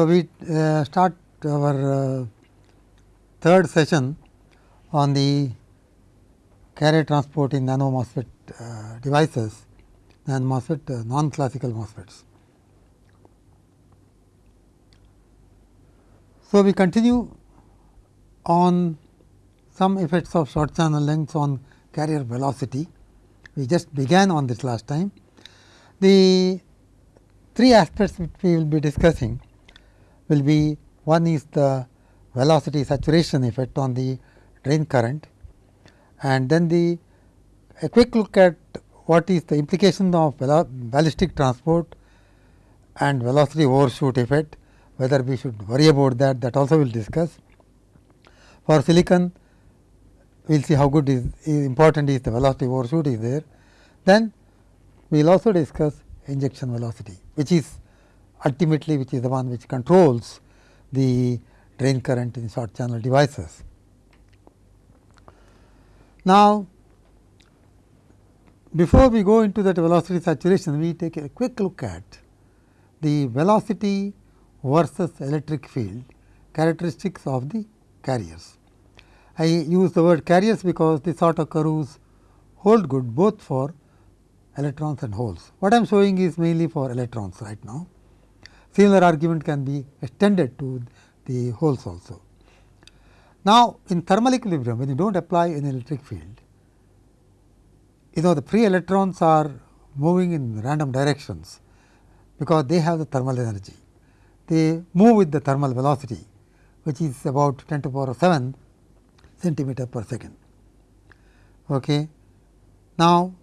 So, we uh, start our uh, third session on the carrier transport in nano MOSFET uh, devices and MOSFET uh, non classical MOSFETs. So, we continue on some effects of short channel lengths on carrier velocity. We just began on this last time. The three aspects which we will be discussing will be one is the velocity saturation effect on the drain current and then the a quick look at what is the implication of ballistic transport and velocity overshoot effect whether we should worry about that that also we will discuss. For silicon we will see how good is, is important is the velocity overshoot is there. Then we will also discuss injection velocity which is ultimately which is the one which controls the drain current in short channel devices. Now, before we go into that velocity saturation, we take a quick look at the velocity versus electric field characteristics of the carriers. I use the word carriers because this sort of curves hold good both for electrons and holes. What I am showing is mainly for electrons right now. Similar argument can be extended to the holes also. Now, in thermal equilibrium when you do not apply an electric field, you know the free electrons are moving in random directions because they have the thermal energy. They move with the thermal velocity which is about 10 to the power of 7 centimeter per second. Okay. Now,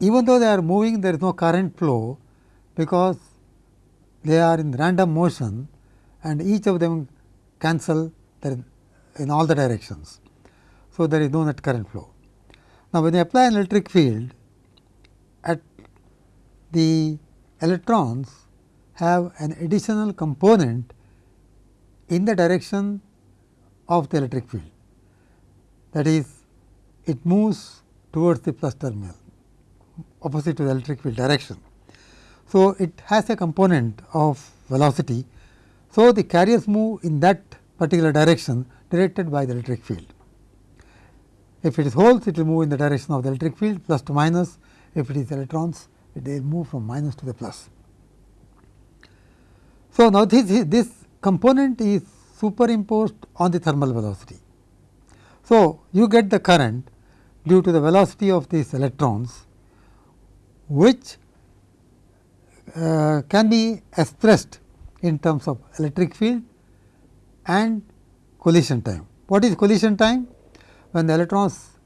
even though they are moving there is no current flow because they are in random motion and each of them cancel in all the directions. So, there is no net current flow. Now, when you apply an electric field at the electrons have an additional component in the direction of the electric field that is it moves towards the plus terminal opposite to the electric field direction. So, it has a component of velocity. So, the carriers move in that particular direction directed by the electric field. If it is holes, it will move in the direction of the electric field plus to minus. If it is electrons, will move from minus to the plus. So, now this, this component is superimposed on the thermal velocity. So, you get the current due to the velocity of these electrons which uh, can be expressed in terms of electric field and collision time. What is collision time? When the electrons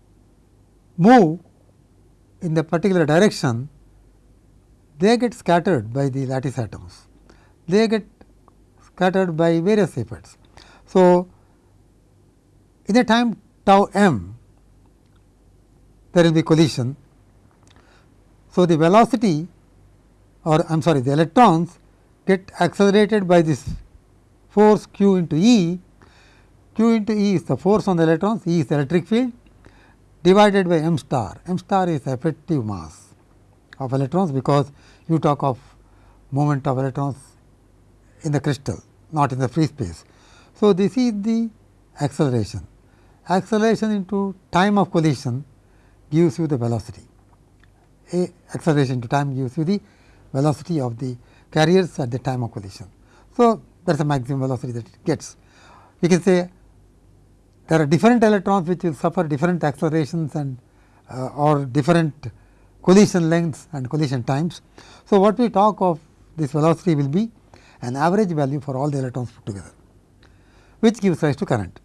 move in the particular direction, they get scattered by the lattice atoms. They get scattered by various effects. So, in a time tau m, there will be collision so, the velocity or I am sorry the electrons get accelerated by this force q into E, q into E is the force on the electrons, E is the electric field divided by m star, m star is effective mass of electrons because you talk of moment of electrons in the crystal not in the free space. So, this is the acceleration, acceleration into time of collision gives you the velocity. A acceleration to time gives you the velocity of the carriers at the time of collision. So, that is the maximum velocity that it gets. You can say there are different electrons which will suffer different accelerations and uh, or different collision lengths and collision times. So, what we talk of this velocity will be an average value for all the electrons put together, which gives rise to current.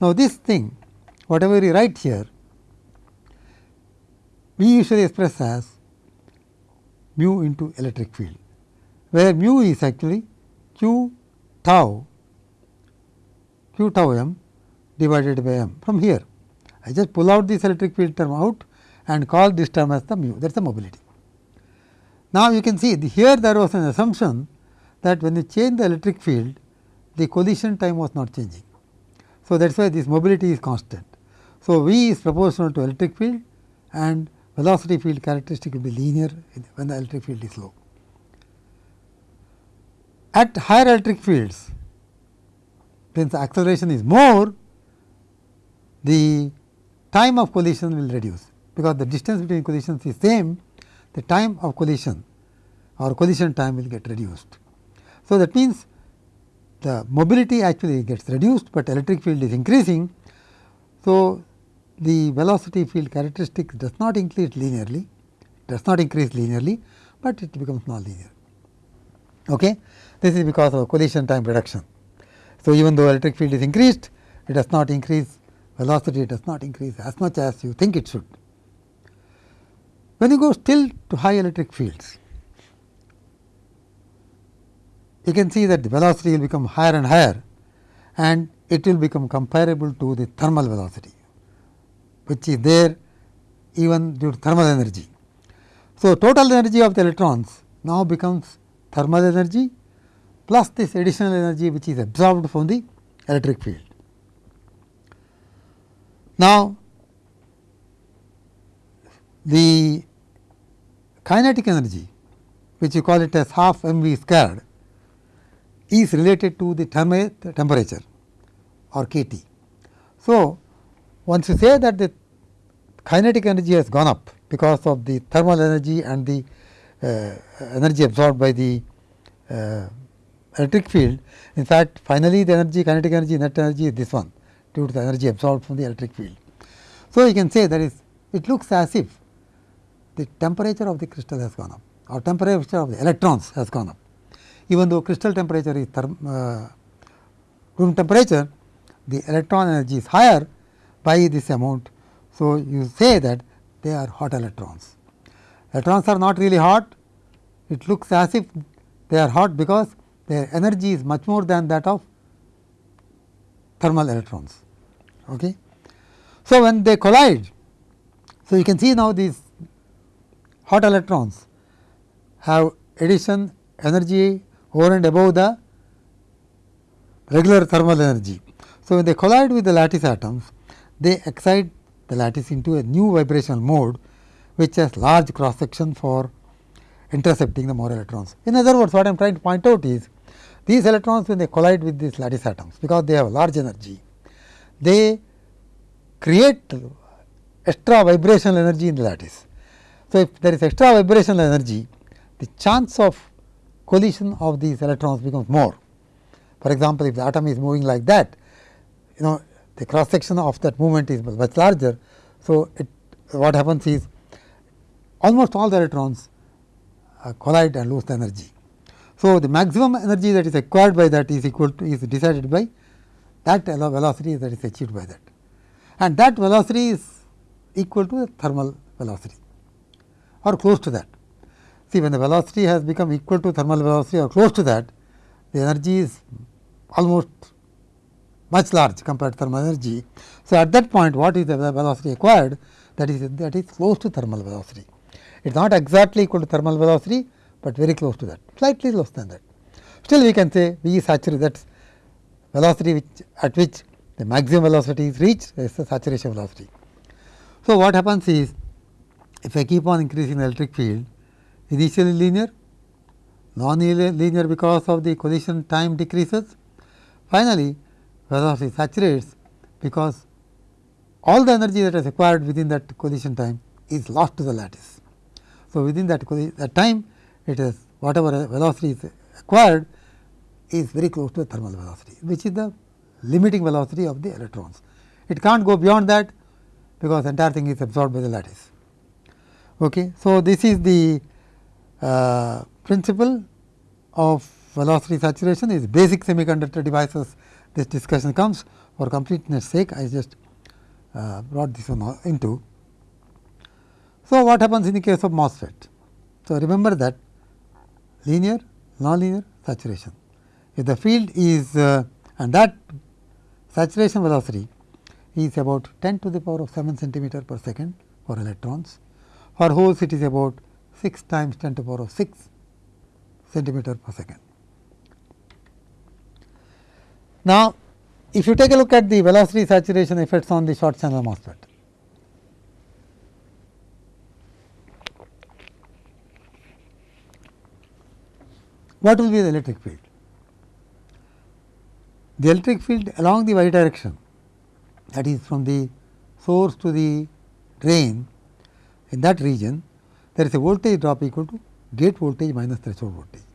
Now, this thing whatever we write here we usually express as mu into electric field, where mu is actually q tau q tau m divided by m from here. I just pull out this electric field term out and call this term as the mu that is the mobility. Now, you can see the here there was an assumption that when you change the electric field the collision time was not changing. So, that is why this mobility is constant. So, V is proportional to electric field and velocity field characteristic will be linear when the electric field is low. At higher electric fields, since the acceleration is more, the time of collision will reduce, because the distance between collisions is same, the time of collision or collision time will get reduced. So, that means the mobility actually gets reduced, but electric field is increasing. So, the velocity field characteristic does not increase linearly, does not increase linearly, but it becomes nonlinear. Okay? This is because of collision time reduction. So, even though electric field is increased, it does not increase velocity does not increase as much as you think it should. When you go still to high electric fields, you can see that the velocity will become higher and higher and it will become comparable to the thermal velocity, which is there even due to thermal energy. So, total energy of the electrons now becomes thermal energy plus this additional energy which is absorbed from the electric field. Now, the kinetic energy which you call it as half m v squared is related to the temperature or k T. So, once you say that the kinetic energy has gone up because of the thermal energy and the uh, energy absorbed by the uh, electric field. In fact, finally, the energy kinetic energy net energy is this one due to the energy absorbed from the electric field. So, you can say that is it looks as if the temperature of the crystal has gone up or temperature of the electrons has gone up. Even though crystal temperature is therm, uh, room temperature, the electron energy is higher by this amount. So, you say that they are hot electrons. Electrons are not really hot, it looks as if they are hot because their energy is much more than that of thermal electrons. Okay. So, when they collide, so you can see now these hot electrons have addition energy over and above the regular thermal energy. So, when they collide with the lattice atoms, they excite the lattice into a new vibrational mode, which has large cross section for intercepting the more electrons. In other words, what I am trying to point out is these electrons when they collide with these lattice atoms, because they have large energy, they create extra vibrational energy in the lattice. So, if there is extra vibrational energy, the chance of collision of these electrons becomes more. For example, if the atom is moving like that, you know the cross section of that movement is much larger. So, it, what happens is almost all the electrons uh, collide and lose the energy. So, the maximum energy that is acquired by that is equal to is decided by that velocity that is achieved by that and that velocity is equal to the thermal velocity or close to that. See when the velocity has become equal to thermal velocity or close to that, the energy is almost much large compared to thermal energy. So, at that point what is the velocity acquired that is that is close to thermal velocity. It is not exactly equal to thermal velocity, but very close to that slightly less than that. Still we can say V saturated that is velocity which at which the maximum velocity is reached is the saturation velocity. So, what happens is if I keep on increasing the electric field initially linear, non-linear because of the collision time decreases. Finally, velocity saturates because all the energy that is acquired within that collision time is lost to the lattice. So, within that, that time it is whatever velocity is acquired is very close to the thermal velocity, which is the limiting velocity of the electrons. It cannot go beyond that because the entire thing is absorbed by the lattice. Okay. So, this is the uh, principle of velocity saturation is basic semiconductor devices this discussion comes for completeness sake I just uh, brought this one into. So, what happens in the case of MOSFET? So, remember that linear, nonlinear, saturation. If the field is uh, and that saturation velocity is about 10 to the power of 7 centimeter per second for electrons. For holes it is about 6 times 10 to the power of 6 centimeter per second. Now, if you take a look at the velocity saturation effects on the short channel MOSFET, what will be the electric field? the electric field along the y direction that is from the source to the drain in that region there is a voltage drop equal to gate voltage minus threshold voltage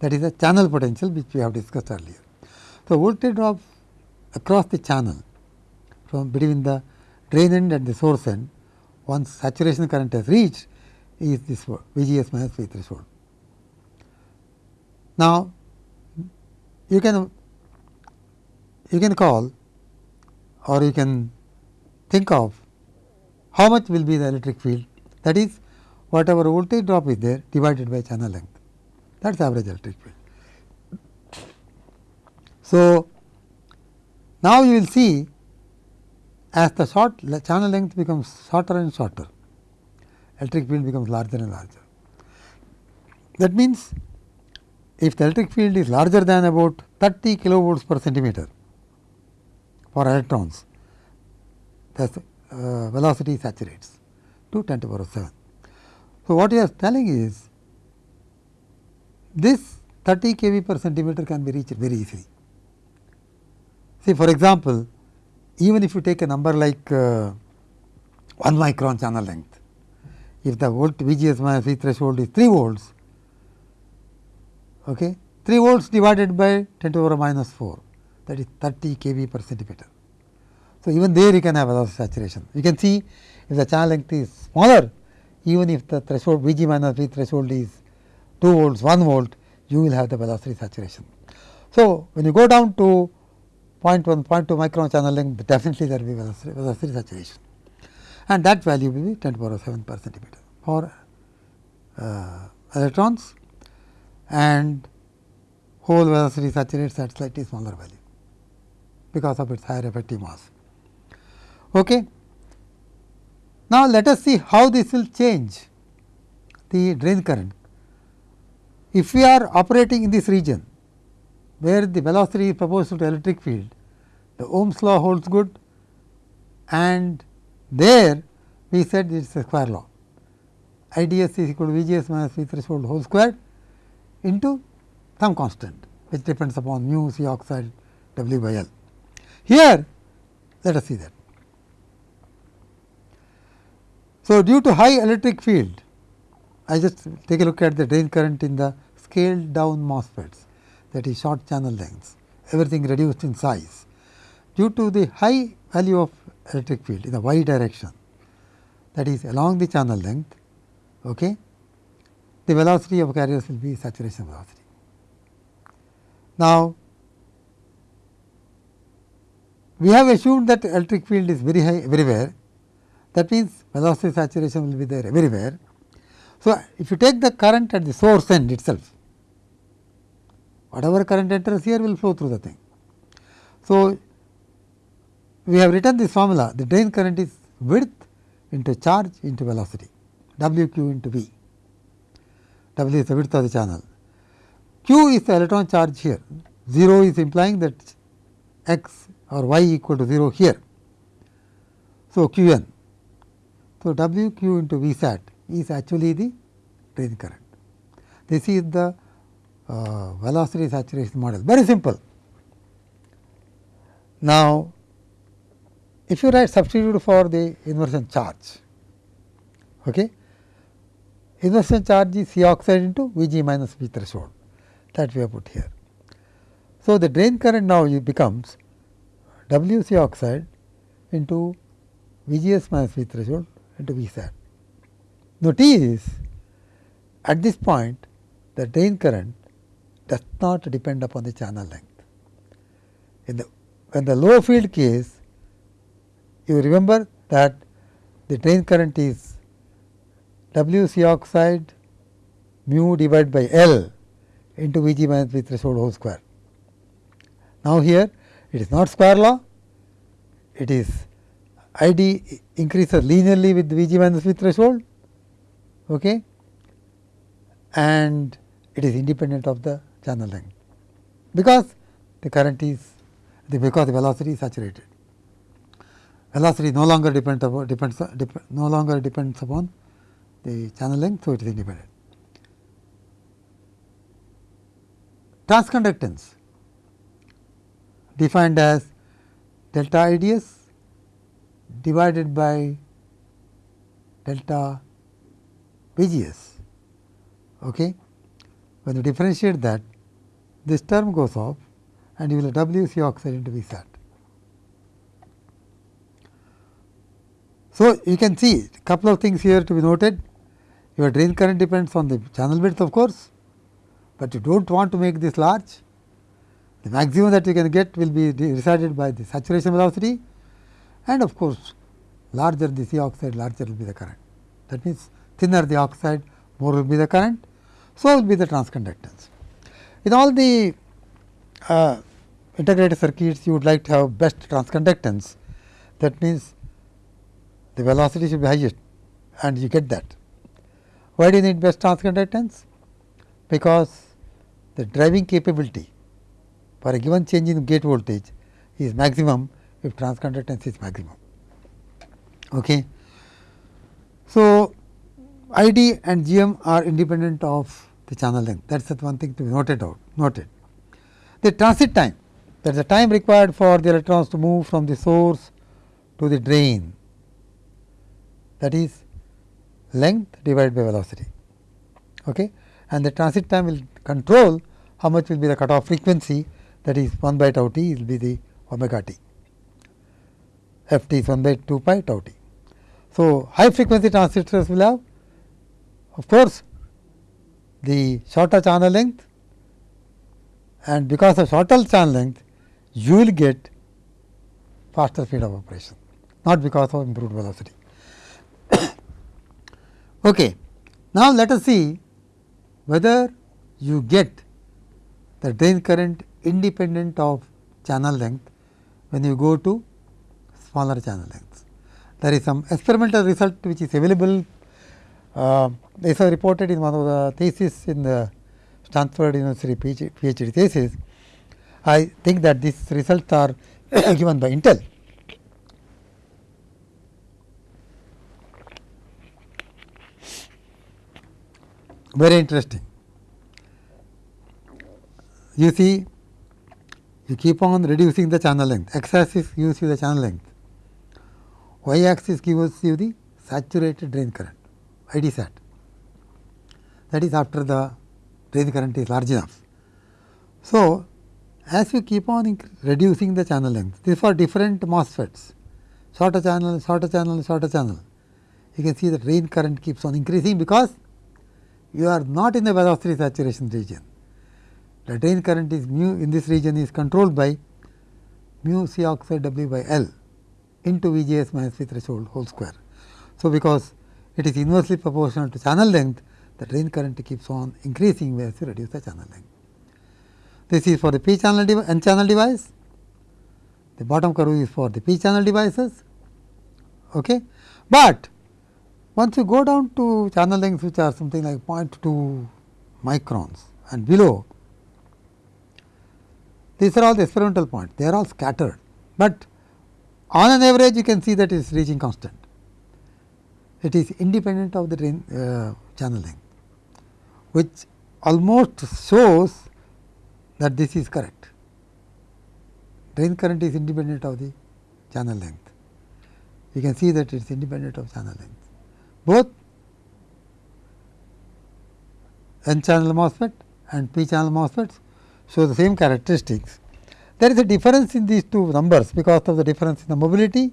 that is a channel potential which we have discussed earlier. So, voltage drop across the channel from between the drain end and the source end once saturation current has reached is this VGS minus V threshold. Now, you can you can call or you can think of how much will be the electric field that is whatever voltage drop is there divided by channel length that is average electric field. So, now you will see as the short channel length becomes shorter and shorter electric field becomes larger and larger. That means, if the electric field is larger than about 30 kilovolts per centimeter for electrons, the uh, velocity saturates to 10 to the power of 7. So, what he is telling is this 30 kV per centimeter can be reached very easily. See for example, even if you take a number like uh, 1 micron channel length, if the volt VGS minus V threshold is 3 volts, okay, 3 volts divided by 10 to the power minus 4 that is 30 kV per centimeter. So, even there you can have velocity saturation. You can see if the channel length is smaller, even if the threshold Vg minus V threshold is 2 volts, 1 volt, you will have the velocity saturation. So, when you go down to 0.1, 0.2 micron channel length, definitely there will be velocity, velocity saturation and that value will be 10 to the power 7 per centimeter for uh, electrons and hole velocity saturates at slightly smaller value because of its higher effective mass. Okay. Now, let us see how this will change the drain current. If we are operating in this region where the velocity is proportional to electric field, the Ohm's law holds good and there we said it is a square law. IDS is equal to VGS minus V threshold whole square into some constant which depends upon mu C oxide W by L. Here let us see that. So, due to high electric field, I just take a look at the drain current in the scaled down MOSFETs that is short channel lengths, everything reduced in size. Due to the high value of electric field in the y direction that is along the channel length, okay, the velocity of carriers will be saturation velocity. Now, we have assumed that electric field is very high everywhere that means velocity saturation will be there everywhere. So, if you take the current at the source end itself, whatever current enters here will flow through the thing. So, we have written this formula the drain current is width into charge into velocity W q into V. W is the width of the channel. Q is the electron charge here 0 is implying that x or y equal to 0 here. So, q n. So, W q into V sat is actually the drain current. This is the uh, velocity saturation model very simple. Now, if you write substitute for the inversion charge, okay, inversion charge is C oxide into V g minus V threshold that we have put here. So, the drain current now becomes W C oxide into V g s minus V threshold into V sat. Notice at this point the drain current does not depend upon the channel length. In the when the low field case you remember that the drain current is W C oxide mu divided by L into V g minus V threshold whole square. Now, here it is not square law, it is I d increases linearly with V g minus V threshold okay, and it is independent of the channel length, because the current is the because the velocity is saturated velocity no longer depends upon depends dep no longer depends upon the channel length. So, it is independent. Transconductance. defined as delta IDS divided by delta VGS. Okay. When you differentiate that, this term goes off and you will have WC oxide into Vsat. So, you can see a couple of things here to be noted. Your drain current depends on the channel width of course, but you do not want to make this large. The maximum that you can get will be decided by the saturation velocity and of course, larger the C oxide larger will be the current. That means, thinner the oxide more will be the current. So, will be the transconductance. In all the uh, integrated circuits you would like to have best transconductance that means the velocity should be highest and you get that. Why do you need best transconductance? Because the driving capability for a given change in gate voltage is maximum if transconductance is maximum. Okay. So, I d and G m are independent of the channel length that is the one thing to be noted out noted. The transit time that is the time required for the electrons to move from the source to the drain that is length divided by velocity okay. and the transit time will control how much will be the cutoff frequency that is 1 by tau t will be the omega t f t is 1 by 2 pi tau t. So, high frequency transistors will have of course, the shorter channel length and because of shorter channel length you will get faster speed of operation not because of improved velocity. Okay. Now, let us see whether you get the drain current independent of channel length when you go to smaller channel lengths. There is some experimental result which is available. Uh, this was reported in one of the thesis in the Stanford University PhD, PhD thesis. I think that these results are given by Intel. Very interesting. You see, you keep on reducing the channel length, x axis gives you the channel length, y axis gives you the saturated drain current, ID sat. That is after the drain current is large enough. So, as you keep on reducing the channel length, these for different MOSFETs, shorter channel, shorter channel, shorter channel. You can see the drain current keeps on increasing because you are not in the velocity saturation region. The drain current is mu in this region is controlled by mu C oxide W by L into V G S minus V threshold whole square. So, because it is inversely proportional to channel length, the drain current keeps on increasing as you reduce the channel length. This is for the p channel n channel device, the bottom curve is for the p channel devices. Okay. But once you go down to channel lengths which are something like 0.2 microns and below, these are all the experimental points, they are all scattered, but on an average you can see that it is reaching constant. It is independent of the drain, uh, channel length, which almost shows that this is correct. Drain current is independent of the channel length. You can see that it is independent of channel length both n channel MOSFET and p channel MOSFETs show the same characteristics. There is a difference in these two numbers because of the difference in the mobility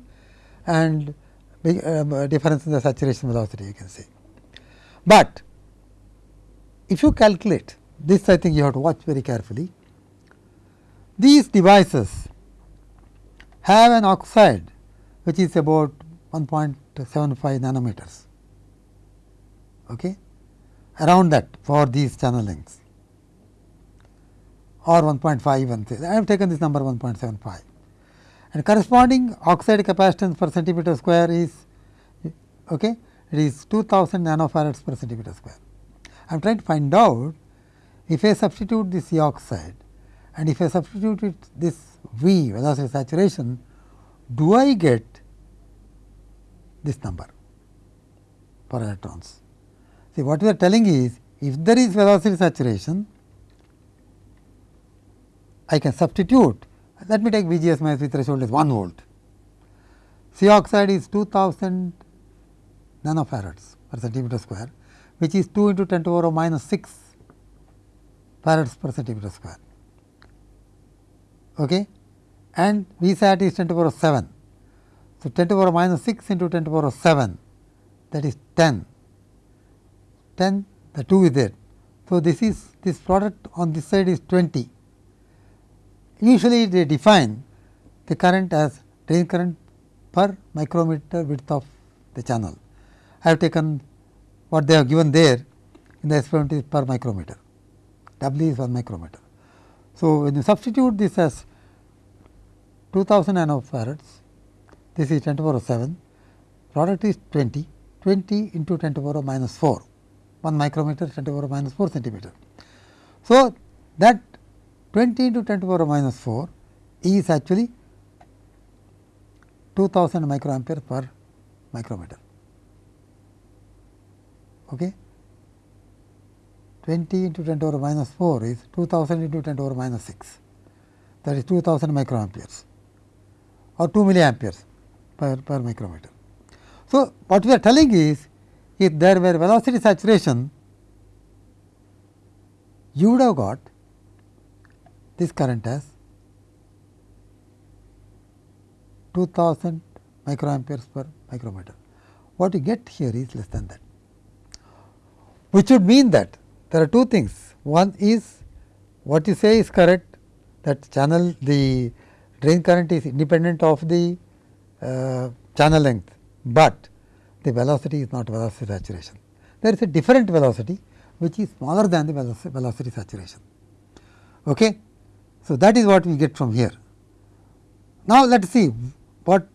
and uh, difference in the saturation velocity you can say. But if you calculate this I think you have to watch very carefully. These devices have an oxide which is about 1.75 nanometers okay, around that for these channel lengths or 1.5 and I have taken this number 1.75 and corresponding oxide capacitance per centimeter square is okay, it is 2000 nanofarads per centimeter square. I am trying to find out if I substitute this C oxide and if I substitute it this V velocity saturation, do I get this number for electrons? See what we are telling is if there is velocity saturation, I can substitute let me take VGS minus V threshold as 1 volt. C oxide is 2000 nanofarads per centimeter square, which is 2 into 10 to the power of minus 6 farads per centimeter square. Okay? And V sat is 10 to the power of 7. So, 10 to the power minus 6 into 10 to the power of 7 that is 10, 10 the 2 is there. So, this is this product on this side is 20. Usually they define the current as drain current per micrometer width of the channel. I have taken what they have given there in the experiment is per micrometer, W is 1 micrometer. So, when you substitute this as 2000 nanofarads, this is 10 to the power of 7, product is 20, 20 into 10 to the power minus 4, 1 micrometer 10 to power minus 4 centimeter. So, that 20 into 10 to the power minus 4 is actually 2000 microampere per micrometer. Okay. 20 into 10 to the power minus 4 is 2000 into 10 to the power minus 6 that is 2000 microamperes or 2 milliamperes per, per micrometer. So, what we are telling is if there were velocity saturation you would have got this current as 2000 microamperes per micrometer. What you get here is less than that, which would mean that there are two things. One is what you say is correct that channel the drain current is independent of the uh, channel length, but the velocity is not velocity saturation. There is a different velocity which is smaller than the velocity, saturation. Okay. So, that is what we get from here. Now, let us see what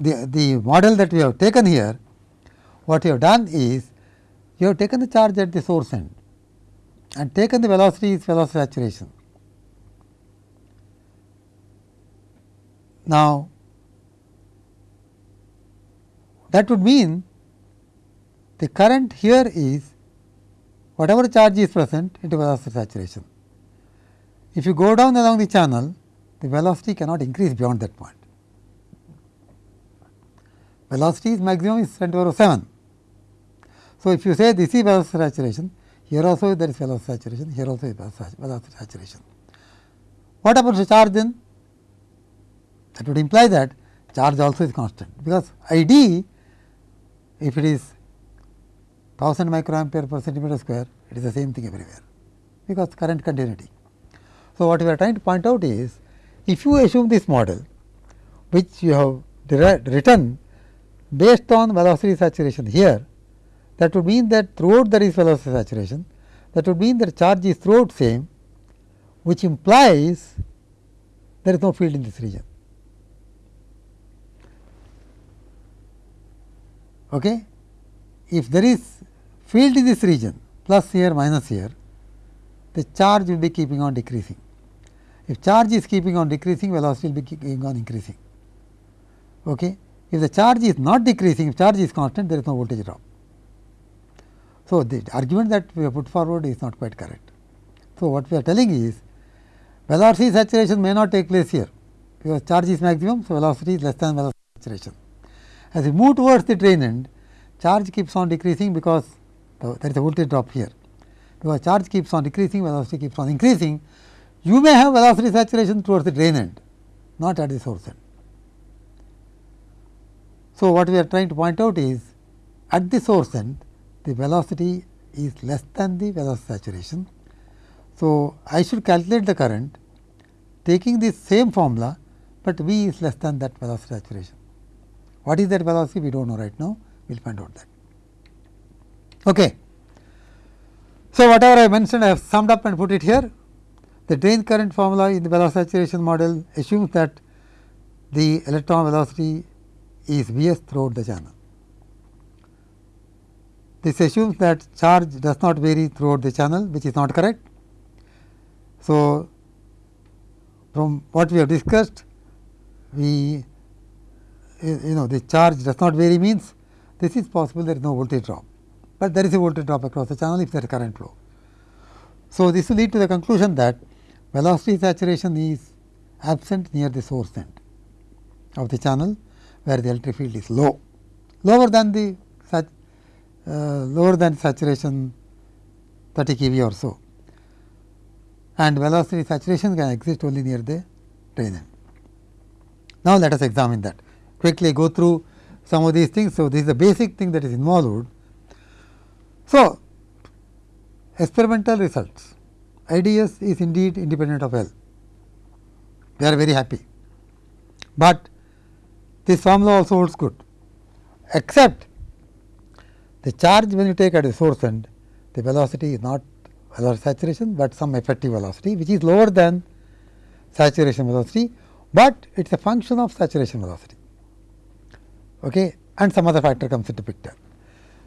the, the model that we have taken here, what you have done is you have taken the charge at the source end and taken the velocity is velocity saturation. Now, that would mean the current here is whatever charge is present into velocity saturation. If you go down along the channel, the velocity cannot increase beyond that point. Velocity is maximum is 10 to the power 7. So, if you say this is velocity saturation, here also there is velocity saturation, here also is velocity saturation. What happens to charge then? That would imply that charge also is constant, because I d if it is 1000 microampere per centimeter square, it is the same thing everywhere, because current continuity. So, what we are trying to point out is, if you assume this model, which you have written based on velocity saturation here, that would mean that throughout there is velocity saturation, that would mean that charge is throughout same, which implies there is no field in this region. Okay? If there is field in this region plus here minus here, the charge will be keeping on decreasing. If charge is keeping on decreasing, velocity will be keeping on increasing. Okay? If the charge is not decreasing, if charge is constant, there is no voltage drop. So, the argument that we have put forward is not quite correct. So, what we are telling is velocity saturation may not take place here, because charge is maximum. So, velocity is less than velocity saturation. As we move towards the drain end, charge keeps on decreasing because the, there is a voltage drop here. Because charge keeps on decreasing, velocity keeps on increasing, you may have velocity saturation towards the drain end, not at the source end. So, what we are trying to point out is at the source end, the velocity is less than the velocity saturation. So, I should calculate the current taking this same formula, but V is less than that velocity saturation. What is that velocity? We do not know right now, we will find out that. Okay. So, whatever I mentioned I have summed up and put it here. The drain current formula in the velocity saturation model assumes that the electron velocity is V s throughout the channel. This assumes that charge does not vary throughout the channel which is not correct. So, from what we have discussed we you know the charge does not vary means this is possible there is no voltage drop, but there is a voltage drop across the channel if there is current flow. So, this will lead to the conclusion that velocity saturation is absent near the source end of the channel where the electric field is low, lower than the uh, lower than saturation 30 kV or so and velocity saturation can exist only near the drain end. Now, let us examine that quickly go through some of these things. So, this is the basic thing that is involved. So, experimental results IDS is indeed independent of L, we are very happy, but this formula also holds good except the charge when you take at the source end the velocity is not velocity saturation, but some effective velocity which is lower than saturation velocity, but it is a function of saturation velocity okay, and some other factor comes into picture.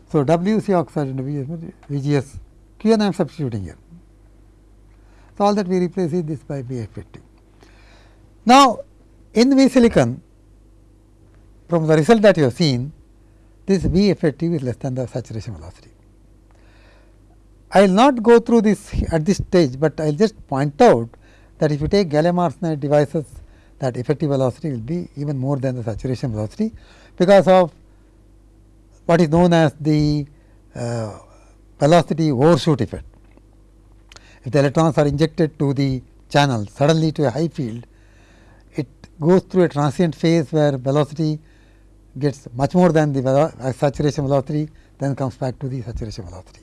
So, W C oxide into VGS Q and I am substituting here. So, all that we replace is this by V effective. Now, in V silicon from the result that you have seen this V effective is less than the saturation velocity. I will not go through this at this stage, but I will just point out that if you take gallium arsenide devices that effective velocity will be even more than the saturation velocity because of what is known as the uh, velocity overshoot effect. If the electrons are injected to the channel suddenly to a high field, it goes through a transient phase where velocity gets much more than the uh, saturation velocity, then comes back to the saturation velocity.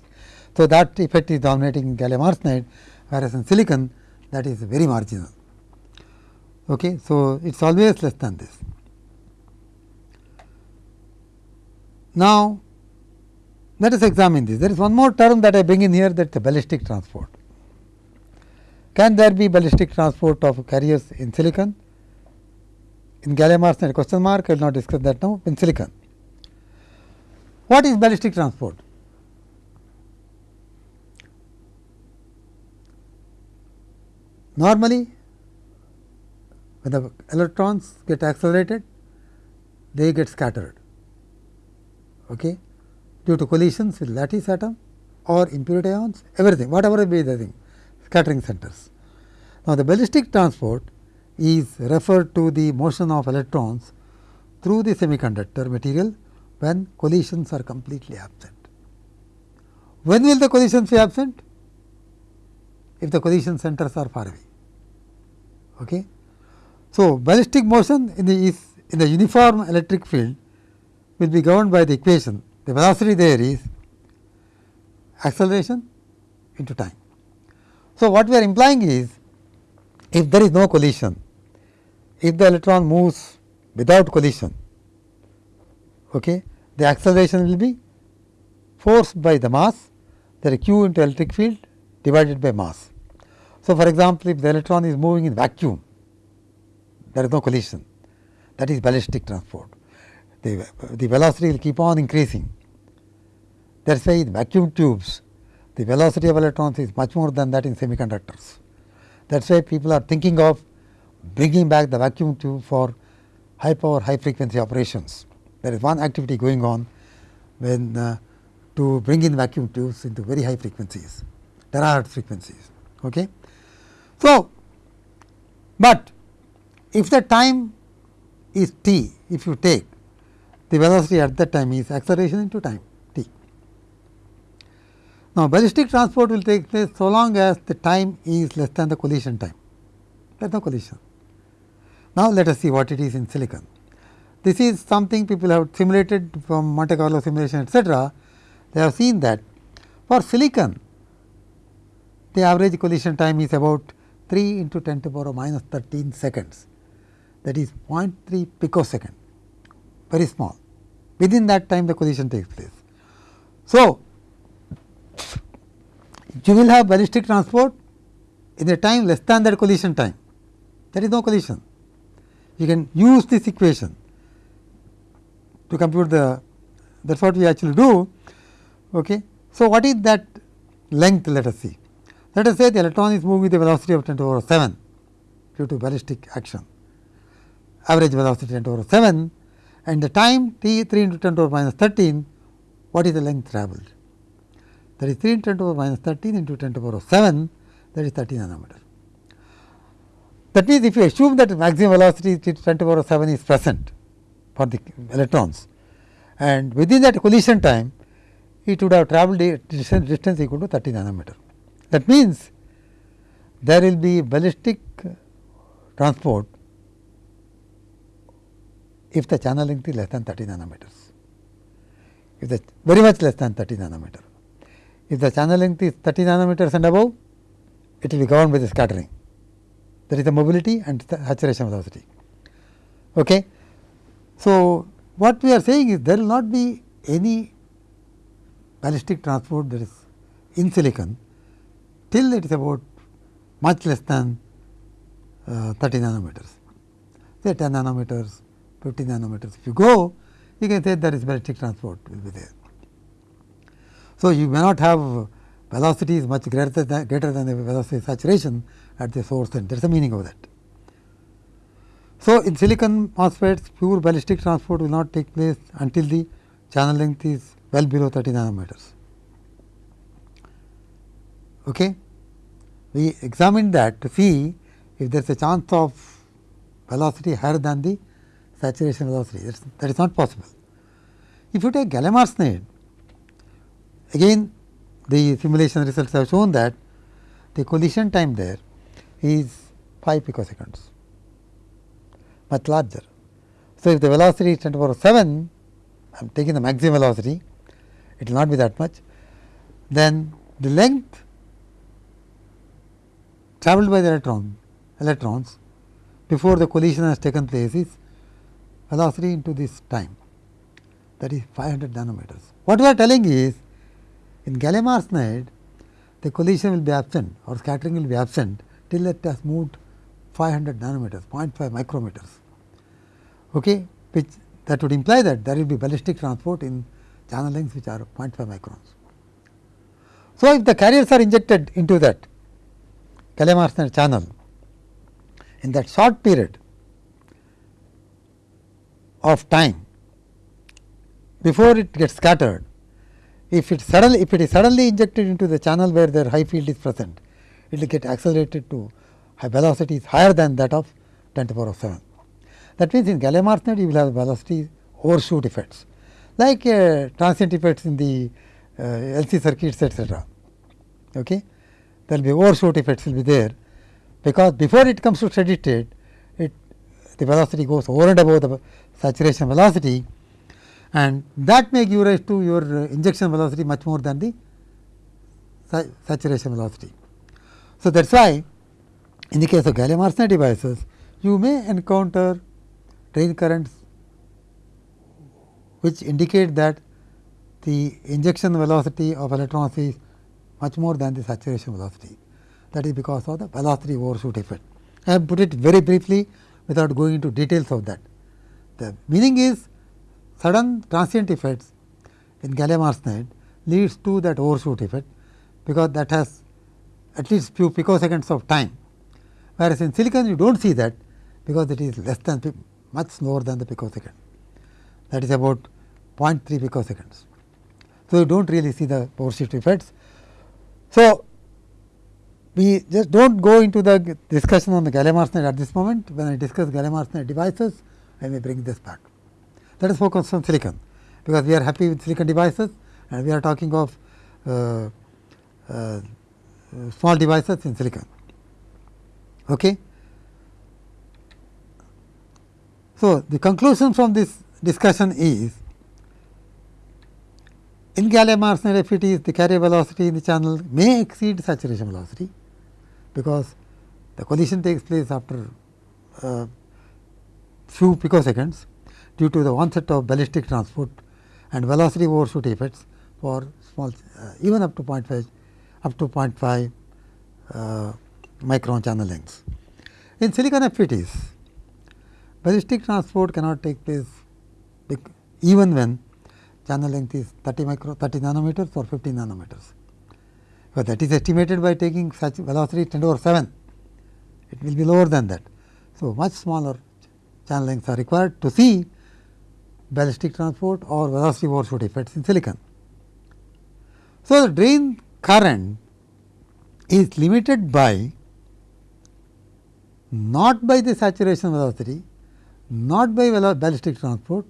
So, that effect is dominating in gallium arsenide, whereas in silicon that is very marginal. Okay. So, it is always less than this. Now, let us examine this. There is one more term that I bring in here that is the ballistic transport. Can there be ballistic transport of carriers in silicon? In gallium arsenide question mark I will not discuss that now in silicon. What is ballistic transport? Normally, when the electrons get accelerated, they get scattered okay, due to collisions with lattice atom or impurity ions, everything, whatever be the thing, scattering centers. Now, the ballistic transport is referred to the motion of electrons through the semiconductor material when collisions are completely absent. When will the collisions be absent? If the collision centers are far away. Okay. So, ballistic motion in the is in the uniform electric field will be governed by the equation. The velocity there is acceleration into time. So, what we are implying is if there is no collision, if the electron moves without collision, okay, the acceleration will be forced by the mass that is q into electric field divided by mass. So, for example, if the electron is moving in vacuum, there is no collision that is ballistic transport the, the velocity will keep on increasing. That is why in vacuum tubes, the velocity of electrons is much more than that in semiconductors. That is why people are thinking of bringing back the vacuum tube for high power, high frequency operations. There is one activity going on when uh, to bring in vacuum tubes into very high frequencies, terahertz frequencies. Okay. So, but if the time is t, if you take the velocity at that time is acceleration into time t. Now, ballistic transport will take place so long as the time is less than the collision time, there is no collision. Now, let us see what it is in silicon. This is something people have simulated from Monte Carlo simulation etcetera. They have seen that for silicon, the average collision time is about 3 into 10 to the power minus 13 seconds that is 0.3 picosecond very small within that time the collision takes place. So, you will have ballistic transport in a time less than that collision time there is no collision. You can use this equation to compute the that is what we actually do. Okay. So, what is that length let us see. Let us say the electron is moving with a velocity of 10 to the power 7 due to ballistic action average velocity 10 to the power 7 and the time t 3 into 10 to the power minus 13, what is the length travelled? That is 3 into 10 to the power minus 13 into 10 to the power of 7, that is 30 nanometer. That means, if you assume that maximum velocity 10 to the power 7 is present for the electrons and within that collision time it would have travelled distance, distance equal to 30 nanometer. That means, there will be ballistic transport if the channel length is less than 30 nanometers, if the very much less than 30 nanometer. If the channel length is 30 nanometers and above, it will be governed by the scattering. That is the mobility and the saturation velocity. Okay. So, what we are saying is there will not be any ballistic transport that is in silicon till it is about much less than uh, 30 nanometers, say 10 nanometers, 50 nanometers. If you go, you can say there is ballistic transport will be there. So, you may not have velocities much greater than, greater than the velocity saturation at the source end. There is a meaning of that. So, in silicon MOSFETs, pure ballistic transport will not take place until the channel length is well below 30 nanometers. Okay. We examined that to see if there is a chance of velocity higher than the saturation velocity that is, that is not possible. If you take gallium arsenide again the simulation results have shown that the collision time there is 5 picoseconds much larger. So, if the velocity is 10 to the power 7 I am taking the maximum velocity it will not be that much then the length travelled by the electron electrons before the collision has taken place is velocity into this time that is 500 nanometers. What we are telling is in gallium arsenide the collision will be absent or scattering will be absent till it has moved 500 nanometers 0.5 micrometers okay, which that would imply that there will be ballistic transport in channel lengths which are 0.5 microns. So, if the carriers are injected into that gallium arsenide channel in that short period of time before it gets scattered, if it suddenly if it is suddenly injected into the channel where their high field is present, it will get accelerated to high velocities higher than that of 10 to the power of 7. That means, in gallium arsenide you will have velocity overshoot effects like uh, transient effects in the uh, LC circuits etc. Okay. There will be overshoot effects will be there because before it comes to steady state it the velocity goes over and above the saturation velocity and that may give rise to your uh, injection velocity much more than the saturation velocity. So, that is why in the case of gallium arsenide devices you may encounter drain currents which indicate that the injection velocity of electrons is much more than the saturation velocity that is because of the velocity overshoot effect. I have put it very briefly without going into details of that. The meaning is sudden transient effects in gallium arsenide leads to that overshoot effect, because that has at least few picoseconds of time, whereas in silicon you do not see that because it is less than much slower than the picosecond that is about 0.3 picoseconds. So, you do not really see the overshoot effects. So, we just do not go into the discussion on the gallium arsenide at this moment. When I discuss gallium arsenide devices, I may bring this back. Let us focus on silicon, because we are happy with silicon devices and we are talking of uh, uh, small devices in silicon. Okay. So, the conclusion from this discussion is in gallium arsenide FETs the carrier velocity in the channel may exceed saturation velocity because the collision takes place after uh, few picoseconds due to the onset of ballistic transport and velocity overshoot effects for small uh, even up to 0.5 up to 0.5 uh, micron channel lengths. In silicon FETs, ballistic transport cannot take place even when channel length is 30 micro 30 nanometers or 50 nanometers but that is estimated by taking such velocity 10 over 7, it will be lower than that. So, much smaller channel lengths are required to see ballistic transport or velocity overshoot effects in silicon. So, the drain current is limited by not by the saturation velocity, not by ballistic transport,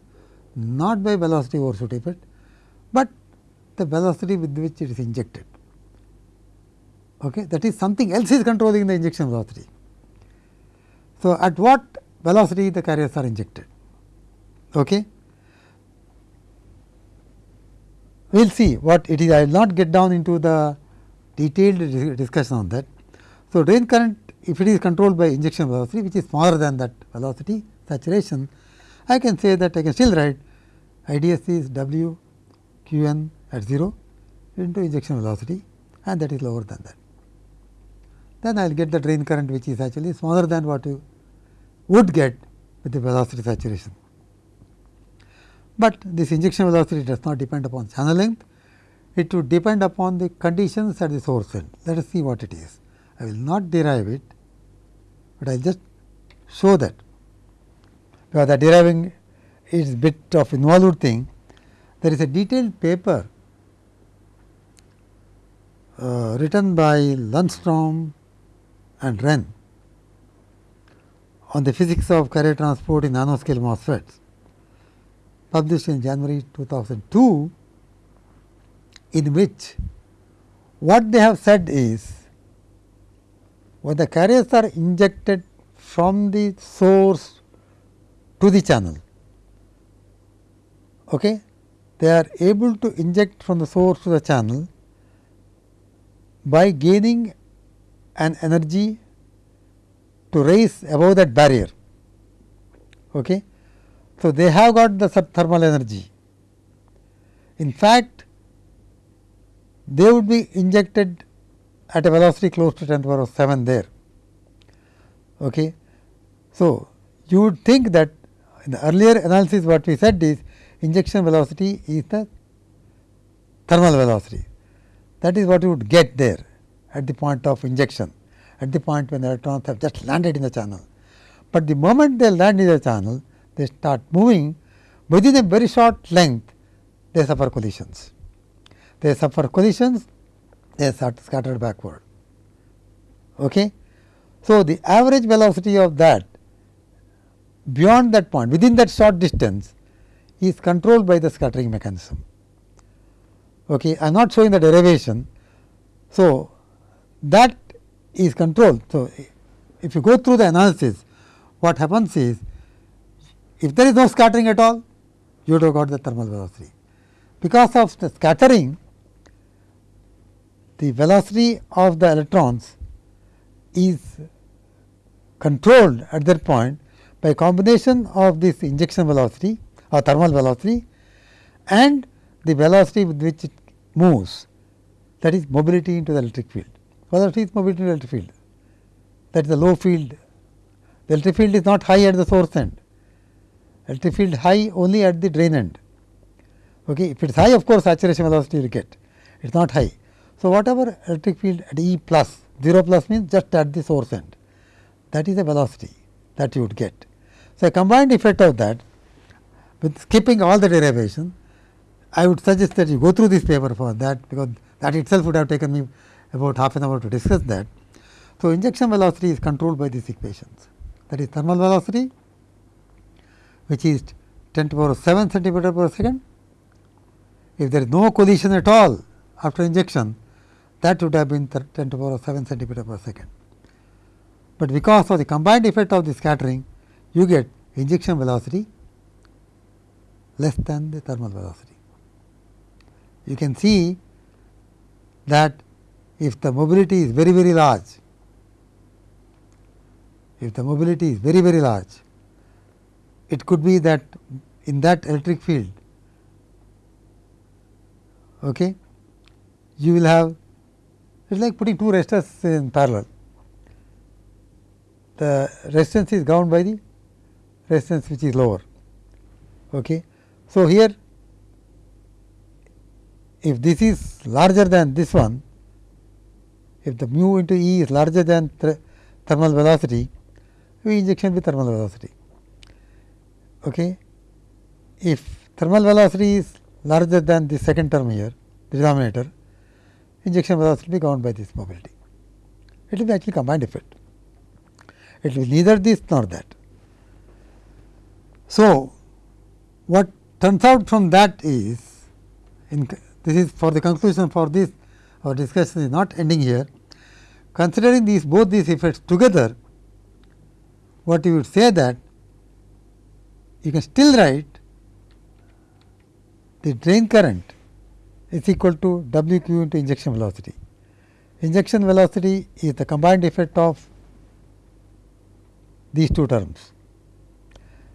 not by velocity overshoot effect, but the velocity with which it is injected. Okay? That is something else is controlling the injection velocity. So, at what velocity the carriers are injected? Okay? We will see what it is. I will not get down into the detailed discussion on that. So, drain current if it is controlled by injection velocity which is smaller than that velocity saturation, I can say that I can still write IDS is W q n at 0 into injection velocity and that is lower than that. Then I will get the drain current which is actually smaller than what you would get with the velocity saturation. But this injection velocity does not depend upon channel length, it would depend upon the conditions at the source end. Let us see what it is. I will not derive it, but I will just show that because the deriving is bit of involved thing. There is a detailed paper uh, written by Lundstrom and Ren on the physics of carrier transport in nanoscale MOSFETs published in January 2002 in which what they have said is when the carriers are injected from the source to the channel, okay, they are able to inject from the source to the channel by gaining an energy to raise above that barrier. Okay. So, they have got the thermal energy. In fact, they would be injected at a velocity close to 10 to the power of 7 there. Okay. So, you would think that in the earlier analysis what we said is injection velocity is the thermal velocity. That is what you would get there at the point of injection, at the point when the electrons have just landed in the channel. But the moment they land in the channel, they start moving within a very short length, they suffer collisions. They suffer collisions, they start scattered backward. Okay? So, the average velocity of that beyond that point within that short distance is controlled by the scattering mechanism. Okay. I am not showing the derivation. So, that is controlled. So, if you go through the analysis what happens is if there is no scattering at all you would have got the thermal velocity. Because of the scattering the velocity of the electrons is controlled at that point by combination of this injection velocity or thermal velocity and the velocity with which it moves that is mobility into the electric field. Velocity is mobility the electric field that is the low field. The electric field is not high at the source end, electric field high only at the drain end. Okay. If it is high of course, saturation velocity you will get, it is not high. So, whatever electric field at E plus 0 plus means just at the source end that is the velocity that you would get. So, a combined effect of that with skipping all the derivation, I would suggest that you go through this paper for that because that itself would have taken me about half an hour to discuss that. So, injection velocity is controlled by these equations that is thermal velocity which is 10 to the power 7 centimeter per second. If there is no collision at all after injection that would have been 10 to the power 7 centimeter per second. But because of the combined effect of the scattering you get injection velocity less than the thermal velocity. You can see that if the mobility is very very large, if the mobility is very very large, it could be that in that electric field okay, you will have it is like putting two resistors in parallel. The resistance is governed by the resistance which is lower. Okay. So, here if this is larger than this one, if the mu into E is larger than thermal velocity, we injection with thermal velocity. Okay. If thermal velocity is larger than the second term here, the denominator, injection velocity will be governed by this mobility. It will be actually combined effect. it will be neither this nor that. So, what turns out from that is in this is for the conclusion for this our discussion is not ending here. Considering these both these effects together, what you would say that you can still write the drain current is equal to W q into injection velocity. Injection velocity is the combined effect of these two terms.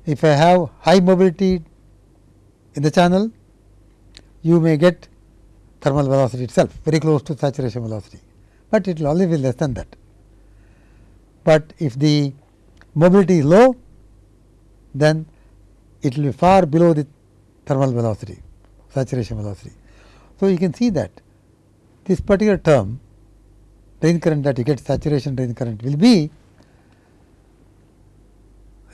If I have high mobility in the channel, you may get thermal velocity itself very close to saturation velocity, but it will always be less than that. But if the mobility is low, then it will be far below the thermal velocity, saturation velocity. So, you can see that this particular term drain current that you get saturation drain current will be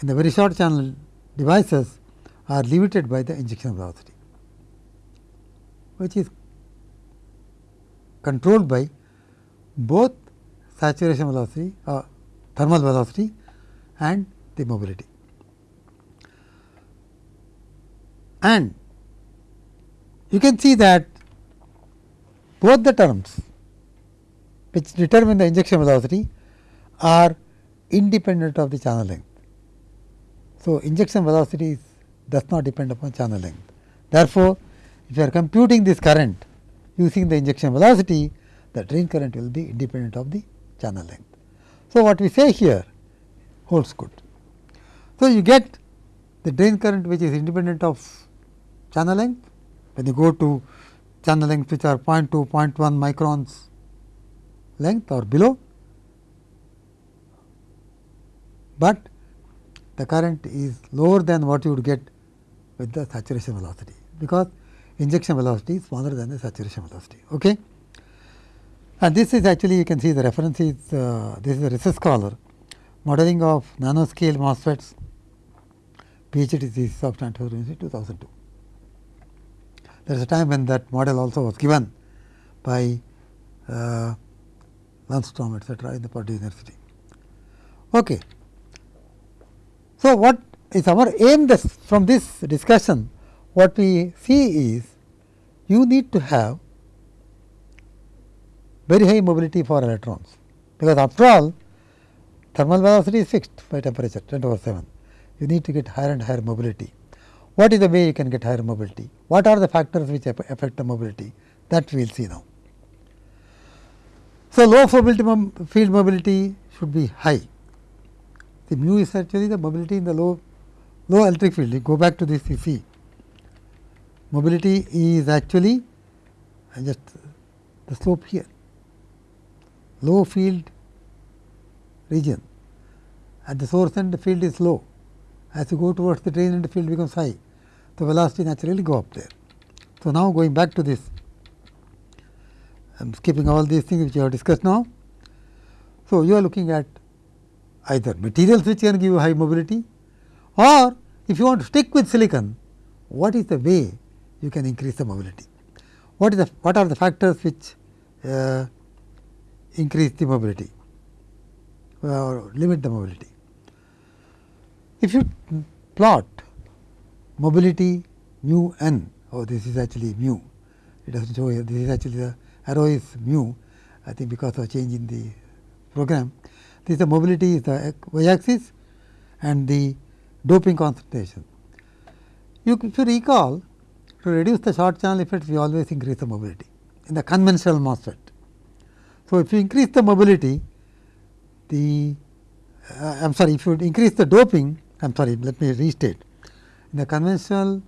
in the very short channel devices are limited by the injection velocity, which is controlled by both saturation velocity or uh, thermal velocity and the mobility. And you can see that both the terms which determine the injection velocity are independent of the channel length. So, injection velocity does not depend upon channel length. Therefore, if you are computing this current using the injection velocity, the drain current will be independent of the channel length. So, what we say here holds good. So, you get the drain current which is independent of channel length when you go to channel length which are 0.2, 0.1 microns length or below, but the current is lower than what you would get with the saturation velocity, because injection velocity is smaller than the saturation velocity. Okay? And this is actually you can see the reference is uh, this is a research scholar modeling of nanoscale MOSFETs PhD thesis of Stanford University 2002. There is a time when that model also was given by uh, Lundstrom etc., in the Purdue University. Okay. So, what is our aim this, from this discussion? What we see is you need to have very high mobility for electrons, because after all thermal velocity is fixed by temperature 10 over 7. You need to get higher and higher mobility. What is the way you can get higher mobility? What are the factors which affect the mobility? That we will see now. So, low field mobility should be high. The mu is actually the mobility in the low low electric field. You go back to this you see mobility is actually just the slope here low field region at the source end the field is low as you go towards the drain end the field becomes high the velocity naturally go up there. So, now going back to this I am skipping all these things which you have discussed now. So, you are looking at either materials which can give you high mobility or if you want to stick with silicon, what is the way you can increase the mobility? What is the what are the factors which uh, increase the mobility or limit the mobility? If you plot mobility mu n, oh this is actually mu, it does not show here, this is actually the arrow is mu I think because of change in the program. This is the mobility is the y axis and the doping concentration. You should recall to reduce the short channel effects we always increase the mobility in the conventional MOSFET. So, if you increase the mobility the uh, I am sorry if you increase the doping I am sorry let me restate in the conventional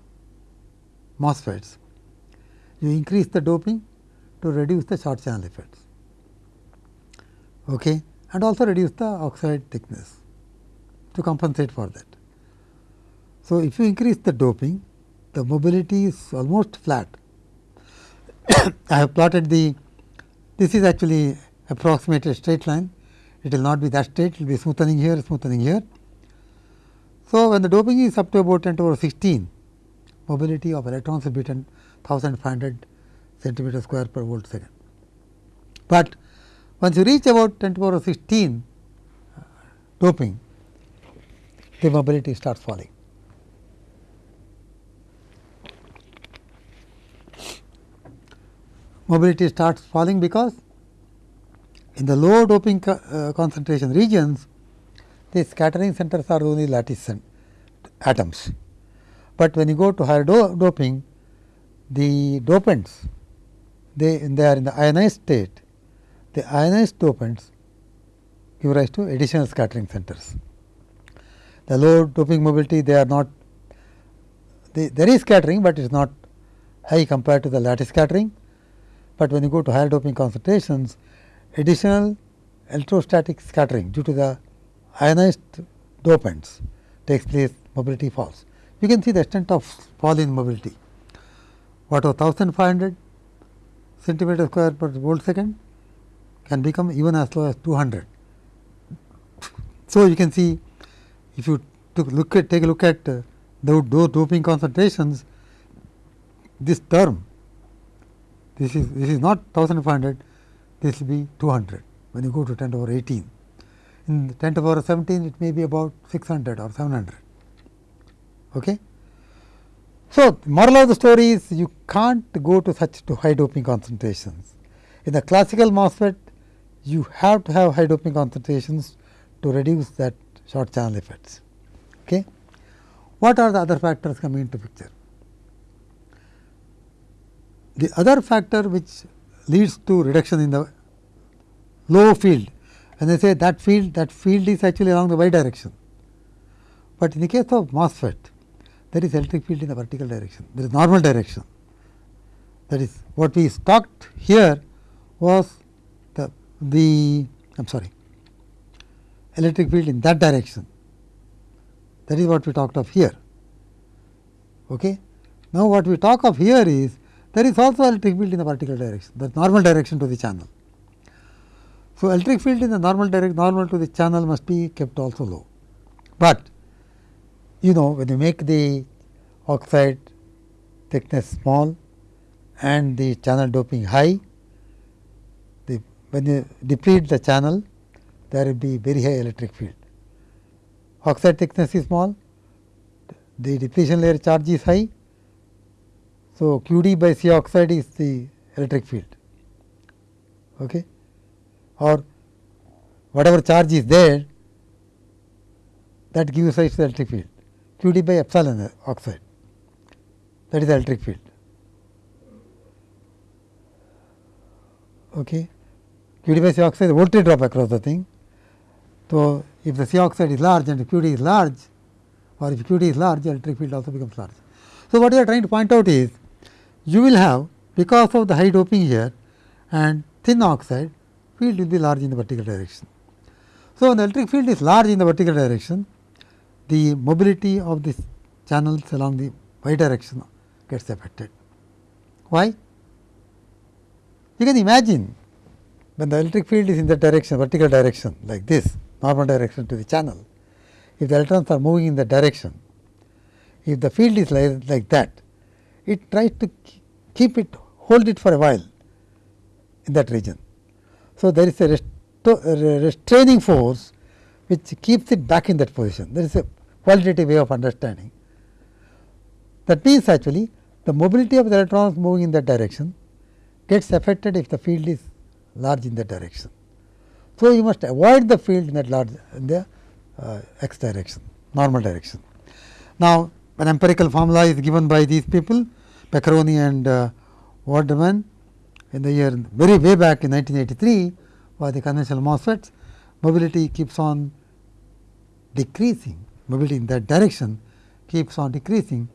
MOSFETs you increase the doping to reduce the short channel effects okay, and also reduce the oxide thickness to compensate for that. So, if you increase the doping the mobility is almost flat. I have plotted the this is actually approximated straight line it will not be that straight it will be smoothening here smoothening here. So, when the doping is up to about 10 to the 16 mobility of electrons will be 10,500 centimeter square per volt second. But once you reach about 10 to the power 16 uh, doping, the mobility starts falling. Mobility starts falling because in the low doping co uh, concentration regions, the scattering centers are only lattice atoms. But when you go to higher do doping, the dopants they, they are in the ionized state, the ionized dopants give rise to additional scattering centers. The low doping mobility they are not there is scattering, but it is not high compared to the lattice scattering, but when you go to higher doping concentrations additional electrostatic scattering due to the ionized dopants takes place mobility falls. You can see the extent of fall in mobility. What was 1500 centimeter square per volt second can become even as low as 200. So, you can see if you look at take a look at uh, the doping concentrations this term this is this is not 1500 this will be 200 when you go to 10 to the power 18 in 10 to the power 17 it may be about 600 or 700 okay so, moral of the story is you can't go to such to high doping concentrations. In the classical MOSFET, you have to have high doping concentrations to reduce that short channel effects. Okay. What are the other factors coming into picture? The other factor which leads to reduction in the low field, when I say that field, that field is actually along the y direction. But in the case of MOSFET, there is electric field in the vertical direction, there is normal direction. That is what we talked here was the, the I am sorry electric field in that direction that is what we talked of here. Okay. Now, what we talk of here is there is also electric field in the vertical direction the normal direction to the channel. So, electric field in the normal direction, normal to the channel must be kept also low, but you know when you make the oxide thickness small and the channel doping high, the, when you deplete the channel there will be very high electric field. Oxide thickness is small, the depletion layer charge is high. So, q d by C oxide is the electric field okay. or whatever charge is there that gives rise to the electric field q d by epsilon oxide that is the electric field. Okay. q d by C oxide the voltage drop across the thing. So, if the C oxide is large and q d is large or if q d is large electric field also becomes large. So, what we are trying to point out is you will have because of the high doping here and thin oxide field will be large in the vertical direction. So, when the electric field is large in the vertical direction the mobility of the channels along the y direction gets affected. Why? You can imagine when the electric field is in the direction vertical direction like this normal direction to the channel, if the electrons are moving in the direction, if the field is like, like that, it tries to keep it hold it for a while in that region. So, there is a restraining force which keeps it back in that position. There is a qualitative way of understanding. That means, actually the mobility of the electrons moving in that direction gets affected if the field is large in that direction. So, you must avoid the field in that large in the uh, x direction normal direction. Now, an empirical formula is given by these people Baccarani and uh, Wordeman in the year very way back in 1983 for the conventional MOSFETs mobility keeps on decreasing mobility in that direction keeps on decreasing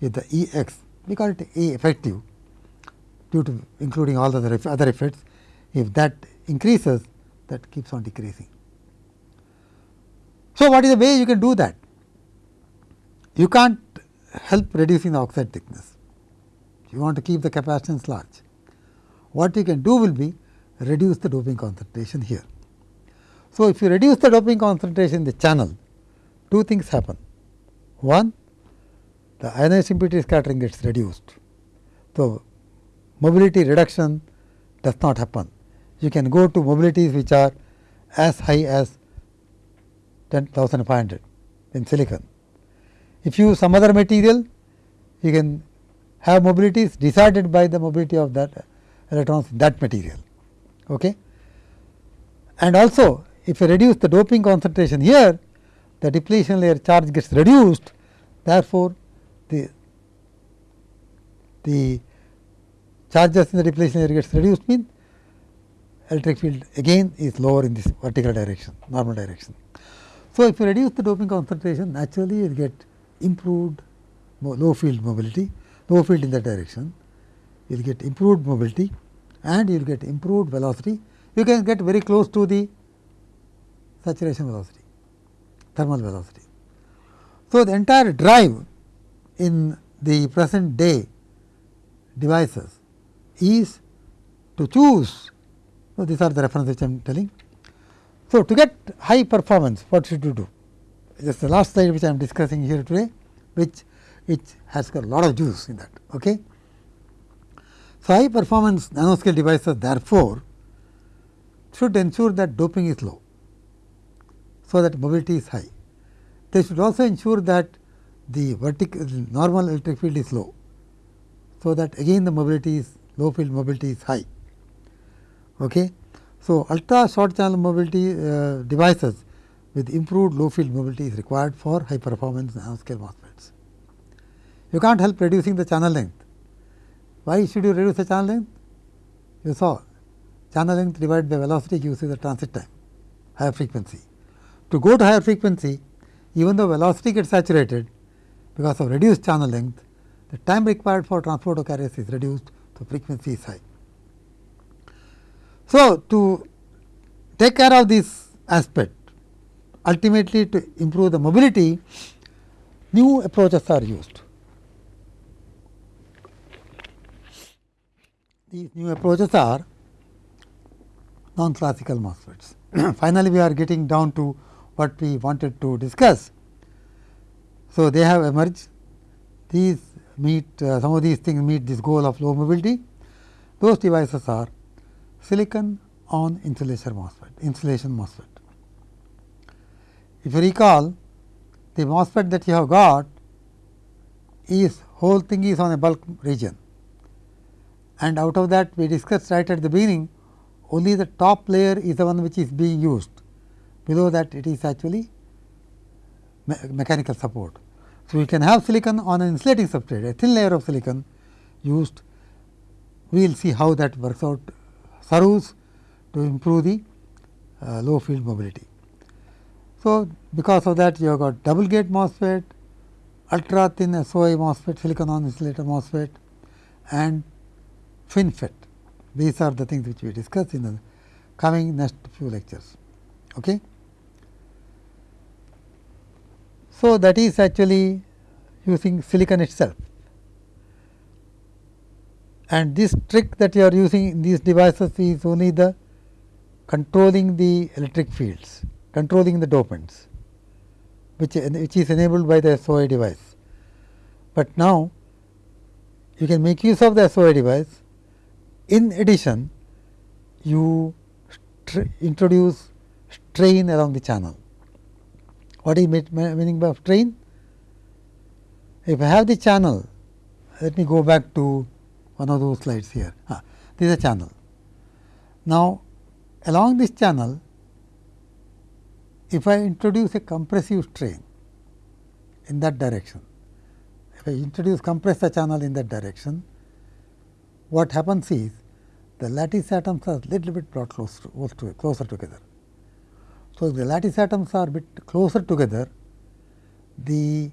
if the E x we call it A effective due to including all the other, other effects if that increases that keeps on decreasing. So, what is the way you can do that? You can't help reducing the oxide thickness. You want to keep the capacitance large. What you can do will be reduce the doping concentration here. So, if you reduce the doping concentration in the channel, two things happen. One, the ionized impurity scattering gets reduced. So, mobility reduction does not happen. You can go to mobilities which are as high as 10500 in silicon. If you use some other material, you can have mobilities decided by the mobility of that uh, electrons in that material. Okay. And also if you reduce the doping concentration here, the depletion layer charge gets reduced. Therefore, the the charges in the depletion layer gets reduced means electric field again is lower in this vertical direction, normal direction. So, if you reduce the doping concentration, naturally you will get improved low field mobility, low field in that direction, you will get improved mobility and you will get improved velocity. You can get very close to the saturation velocity, thermal velocity. So, the entire drive in the present day devices is to choose. So, these are the references I am telling. So, to get high performance what should you do? Is the last slide which I am discussing here today which it has got a lot of juice in that. Okay. So, high performance nanoscale devices therefore, should ensure that doping is low, so that mobility is high. They should also ensure that the vertical normal electric field is low, so that again the mobility is low field mobility is high. Okay. So, ultra short channel mobility uh, devices with improved low field mobility is required for high performance nanoscale MOSFETs. You can't help reducing the channel length. Why should you reduce the channel length? You saw channel length divided by velocity gives you the transit time, higher frequency. To go to higher frequency, even though velocity gets saturated because of reduced channel length, the time required for transport of carriers is reduced, so frequency is high. So, to take care of this aspect ultimately to improve the mobility new approaches are used. These new approaches are non classical MOSFETs. Finally, we are getting down to what we wanted to discuss. So, they have emerged these meet uh, some of these things meet this goal of low mobility. Those devices are silicon on insulation MOSFET, insulation MOSFET. If you recall the MOSFET that you have got is whole thing is on a bulk region and out of that we discussed right at the beginning only the top layer is the one which is being used below that it is actually me mechanical support. So, we can have silicon on an insulating substrate a thin layer of silicon used we will see how that works out serves to improve the uh, low field mobility. So, because of that you have got double gate MOSFET, ultra thin SOI MOSFET, silicon on insulator MOSFET and FinFET. These are the things which we discuss in the coming next few lectures. Okay. So, that is actually using silicon itself and this trick that you are using in these devices is only the controlling the electric fields, controlling the dopants which, which is enabled by the SOI device. But now, you can make use of the SOI device in addition, you introduce strain along the channel. What is meaning by strain? If I have the channel, let me go back to one of those slides here. Ah, this is a channel. Now, along this channel, if I introduce a compressive strain in that direction, if I introduce compress the channel in that direction, what happens is the lattice atoms are little bit brought close to, close to, closer together. So, if the lattice atoms are bit closer together, the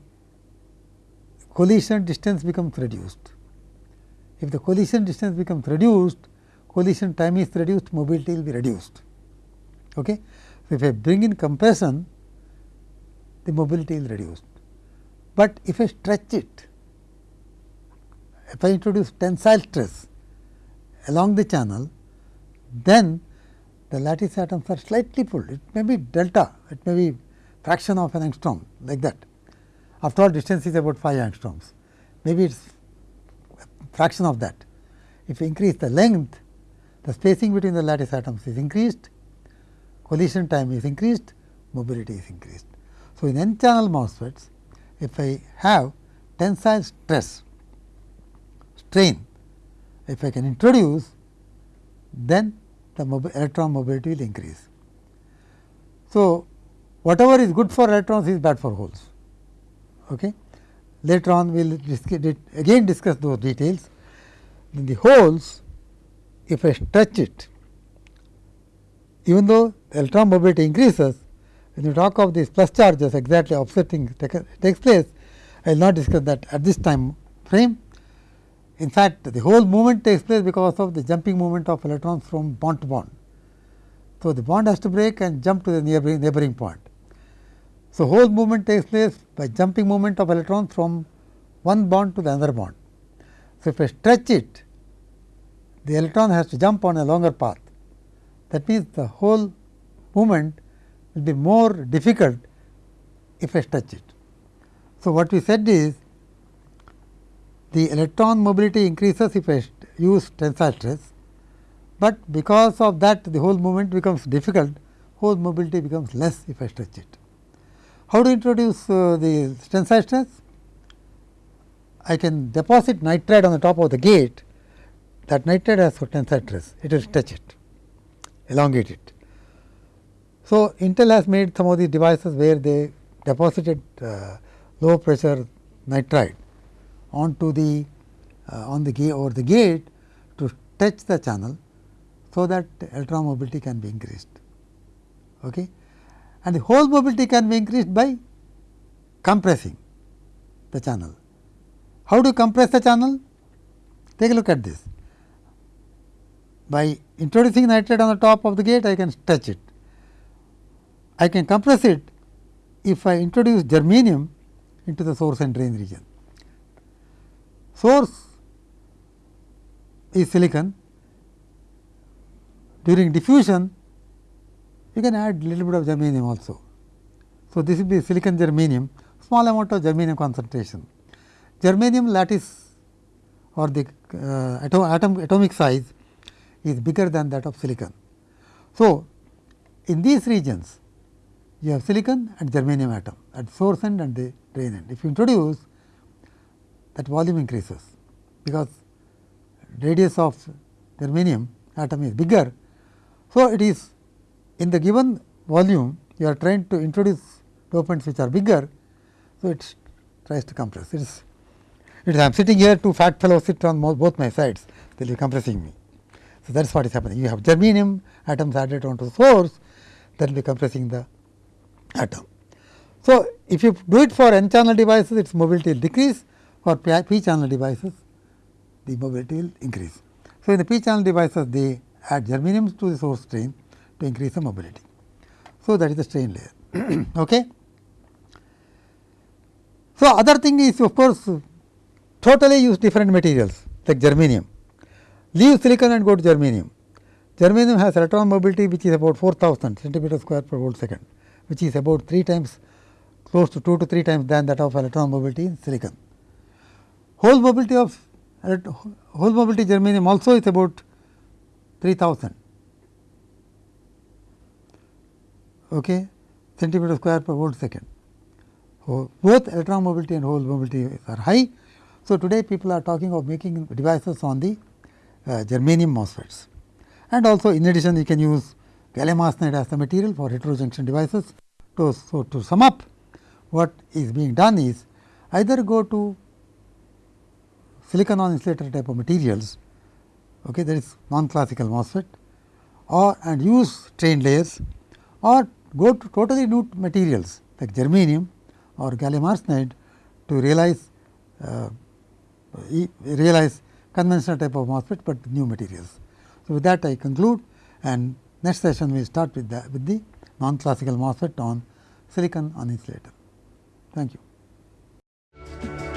collision distance becomes reduced. If the collision distance becomes reduced, collision time is reduced, mobility will be reduced. Okay? If I bring in compression, the mobility is reduced. But if I stretch it, if I introduce tensile stress along the channel, then the lattice atoms are slightly pulled. It may be delta, it may be fraction of an angstrom like that. After all distance is about 5 angstroms, maybe it is fraction of that. If you increase the length, the spacing between the lattice atoms is increased, collision time is increased, mobility is increased. So, in n channel MOSFETs if I have tensile stress strain if I can introduce then the electron mobility will increase. So, whatever is good for electrons is bad for holes. Okay. Later on we will again discuss those details. In the holes if I stretch it even though electron mobility increases when you talk of these plus charges exactly opposite thing takes place I will not discuss that at this time frame. In fact, the hole movement takes place because of the jumping movement of electrons from bond to bond. So, the bond has to break and jump to the neighboring, neighboring point. So, hole movement takes place by jumping movement of electrons from one bond to the other bond. So, if I stretch it, the electron has to jump on a longer path. That means, the hole movement will be more difficult if I stretch it. So, what we said is the electron mobility increases if I use tensile stress, but because of that the hole movement becomes difficult, hole mobility becomes less if I stretch it. How to introduce uh, the tensile stress? I can deposit nitride on the top of the gate, that nitride has tensile stress, it will stretch it, elongate it. So, Intel has made some of these devices where they deposited uh, low pressure nitride onto the uh, on the gate over the gate to touch the channel so that electron mobility can be increased. Okay. And the hole mobility can be increased by compressing the channel. How to compress the channel? Take a look at this. By introducing nitride on the top of the gate, I can touch it. I can compress it if I introduce germanium into the source and drain region. Source is silicon. During diffusion, you can add little bit of germanium also. So, this will be silicon germanium, small amount of germanium concentration. Germanium lattice or the uh, atom, atom atomic size is bigger than that of silicon. So, in these regions you have silicon and germanium atom at source end and the drain end. If you introduce that volume increases, because radius of germanium atom is bigger. So, it is in the given volume you are trying to introduce dopants which are bigger. So, it tries to compress. It is, it is I am sitting here two fat fellows sit on both my sides they will be compressing me. So, that is what is happening. You have germanium atoms added onto the source that will be compressing the atom. So, if you do it for n channel devices its mobility will decrease for p channel devices the mobility will increase. So, in the p channel devices they add germanium to the source strain to increase the mobility. So, that is the strain layer. okay. So, other thing is of course, totally use different materials like germanium. Leave silicon and go to germanium. Germanium has electron mobility which is about 4000 centimeter square per volt second, which is about 3 times close to 2 to 3 times than that of electron mobility in silicon. Hole mobility of hole mobility germanium also is about 3000 okay, centimeter square per volt second. So, both electron mobility and hole mobility are high. So, today people are talking of making devices on the uh, germanium MOSFETs and also in addition you can use gallium arsenide as the material for heterojunction devices. So, so to sum up what is being done is either go to silicon on insulator type of materials okay, that is non classical MOSFET or and use strain layers or go to totally new materials like germanium or gallium arsenide to realize uh, realize conventional type of MOSFET, but new materials. So, with that I conclude and Next session we start with the with the non classical MOSFET on silicon on insulator. Thank you.